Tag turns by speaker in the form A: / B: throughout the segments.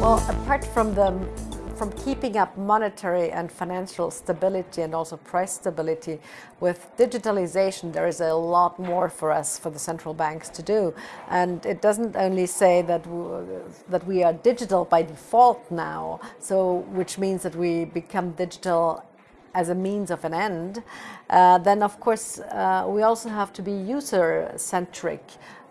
A: Well, apart from the from keeping up monetary and financial stability and also price stability with digitalization there is a lot more for us for the central banks to do. And it doesn't only say that that we are digital by default now so which means that we become digital as a means of an end, uh, then of course uh, we also have to be user-centric.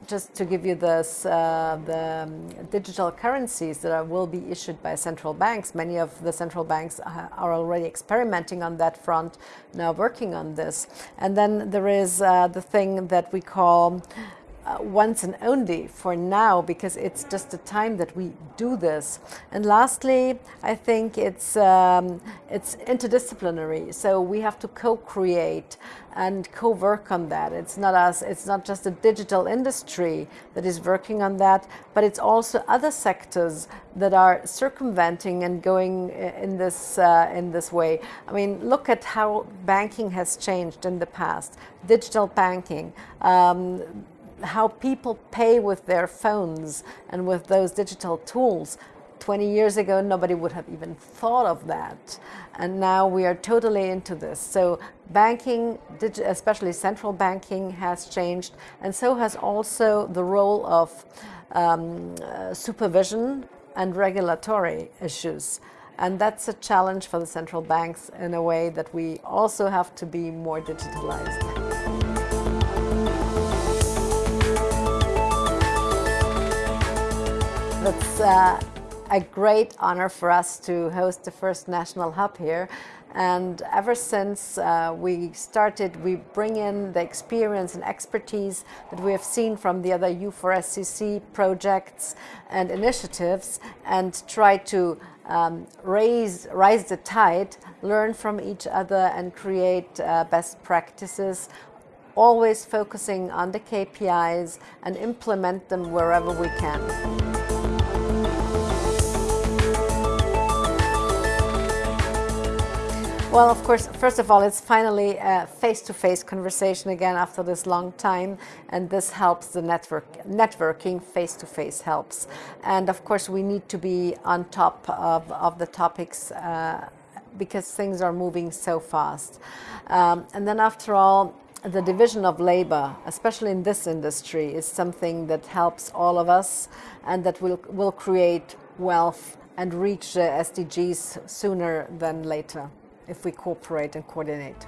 A: Just to give you this, uh, the um, digital currencies that are, will be issued by central banks. Many of the central banks are already experimenting on that front, now working on this. And then there is uh, the thing that we call uh, once and only for now because it's just the time that we do this. And lastly, I think it's, um, it's interdisciplinary. So we have to co-create and co-work on that. It's not us, it's not just the digital industry that is working on that, but it's also other sectors that are circumventing and going in this, uh, in this way. I mean, look at how banking has changed in the past. Digital banking, um, how people pay with their phones and with those digital tools. 20 years ago, nobody would have even thought of that. And now we are totally into this. So banking, especially central banking, has changed. And so has also the role of um, uh, supervision and regulatory issues. And that's a challenge for the central banks in a way that we also have to be more digitalized. It's uh, a great honor for us to host the first national hub here. And ever since uh, we started, we bring in the experience and expertise that we have seen from the other U4SCC projects and initiatives and try to um, raise, rise the tide, learn from each other and create uh, best practices always focusing on the KPIs and implement them wherever we can. Well, of course, first of all, it's finally a face-to-face -face conversation again after this long time, and this helps the network. Networking face-to-face -face helps. And of course, we need to be on top of, of the topics uh, because things are moving so fast. Um, and then after all, the division of labor, especially in this industry, is something that helps all of us and that will, will create wealth and reach the SDGs sooner than later if we cooperate and coordinate.